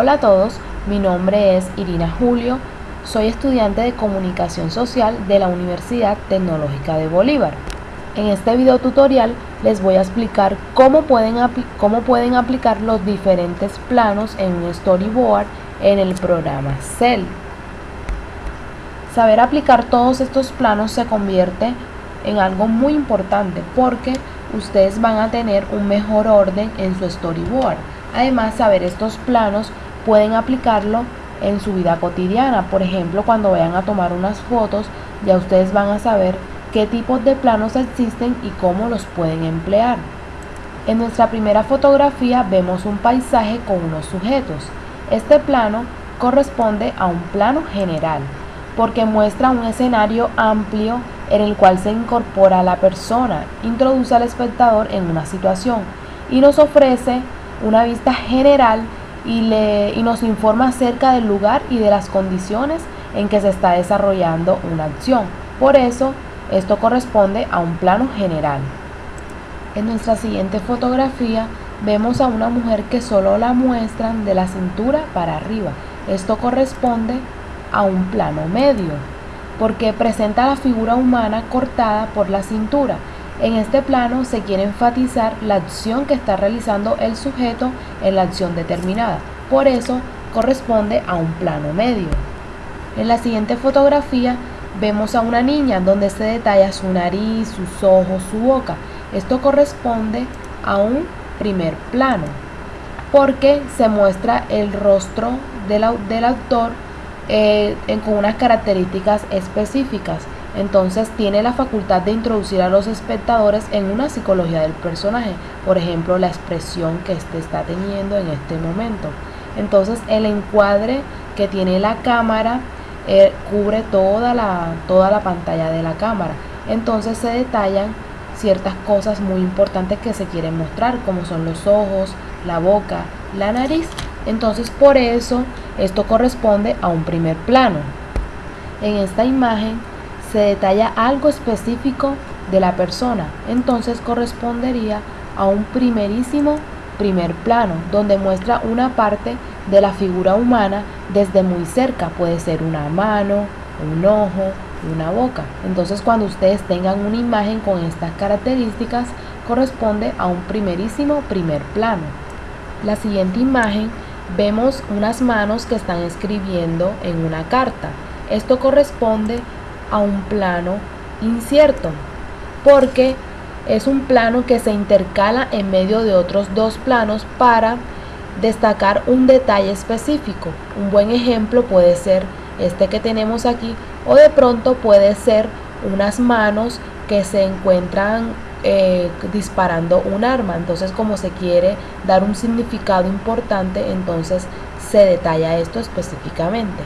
Hola a todos, mi nombre es Irina Julio, soy estudiante de Comunicación Social de la Universidad Tecnológica de Bolívar. En este video tutorial les voy a explicar cómo pueden, cómo pueden aplicar los diferentes planos en un storyboard en el programa Cell. Saber aplicar todos estos planos se convierte en algo muy importante porque ustedes van a tener un mejor orden en su storyboard. Además, saber estos planos pueden aplicarlo en su vida cotidiana. Por ejemplo, cuando vayan a tomar unas fotos, ya ustedes van a saber qué tipos de planos existen y cómo los pueden emplear. En nuestra primera fotografía vemos un paisaje con unos sujetos. Este plano corresponde a un plano general porque muestra un escenario amplio en el cual se incorpora la persona, introduce al espectador en una situación y nos ofrece una vista general y, le, y nos informa acerca del lugar y de las condiciones en que se está desarrollando una acción. Por eso, esto corresponde a un plano general. En nuestra siguiente fotografía vemos a una mujer que solo la muestran de la cintura para arriba. Esto corresponde a un plano medio, porque presenta la figura humana cortada por la cintura en este plano se quiere enfatizar la acción que está realizando el sujeto en la acción determinada. Por eso corresponde a un plano medio. En la siguiente fotografía vemos a una niña donde se detalla su nariz, sus ojos, su boca. Esto corresponde a un primer plano porque se muestra el rostro del, autor eh, con unas características específicas. Entonces tiene la facultad de introducir a los espectadores en una psicología del personaje, por ejemplo la expresión que éste está teniendo en este momento. Entonces el encuadre que tiene la cámara eh, cubre toda la, toda la pantalla de la cámara. Entonces se detallan ciertas cosas muy importantes que se quieren mostrar, como son los ojos, la boca, la nariz. Entonces por eso esto corresponde a un primer plano. En esta imagen se detalla algo específico de la persona, entonces correspondería a un primerísimo primer plano, donde muestra una parte de la figura humana desde muy cerca, puede ser una mano, un ojo, una boca. Entonces cuando ustedes tengan una imagen con estas características, corresponde a un primerísimo primer plano. La siguiente imagen vemos unas manos que están escribiendo en una carta. Esto corresponde a un plano incierto, porque es un plano que se intercala en medio de otros dos planos para destacar un detalle específico. Un buen ejemplo puede ser este que tenemos aquí o de pronto puede ser unas manos que se encuentran eh, disparando un arma. Entonces como se quiere dar un significado importante, entonces se detalla esto específicamente.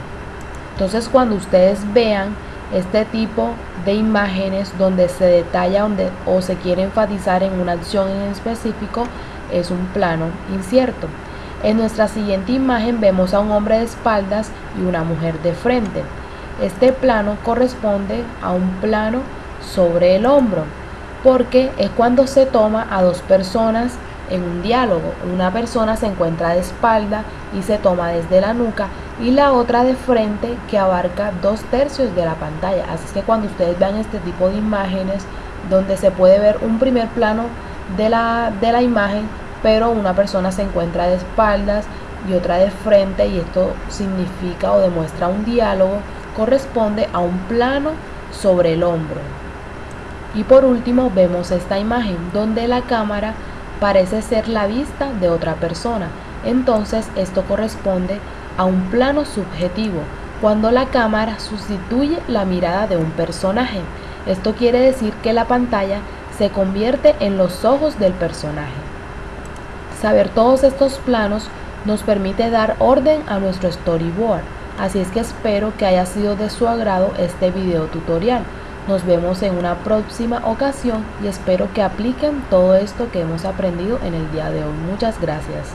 Entonces cuando ustedes vean este tipo de imágenes donde se detalla donde, o se quiere enfatizar en una acción en específico es un plano incierto. En nuestra siguiente imagen vemos a un hombre de espaldas y una mujer de frente. Este plano corresponde a un plano sobre el hombro porque es cuando se toma a dos personas en un diálogo. Una persona se encuentra de espalda y se toma desde la nuca y la otra de frente que abarca dos tercios de la pantalla. Así que cuando ustedes vean este tipo de imágenes donde se puede ver un primer plano de la, de la imagen, pero una persona se encuentra de espaldas y otra de frente y esto significa o demuestra un diálogo, corresponde a un plano sobre el hombro. Y por último vemos esta imagen donde la cámara parece ser la vista de otra persona. Entonces esto corresponde a un plano subjetivo, cuando la cámara sustituye la mirada de un personaje. Esto quiere decir que la pantalla se convierte en los ojos del personaje. Saber todos estos planos nos permite dar orden a nuestro storyboard, así es que espero que haya sido de su agrado este video tutorial. Nos vemos en una próxima ocasión y espero que apliquen todo esto que hemos aprendido en el día de hoy. Muchas gracias.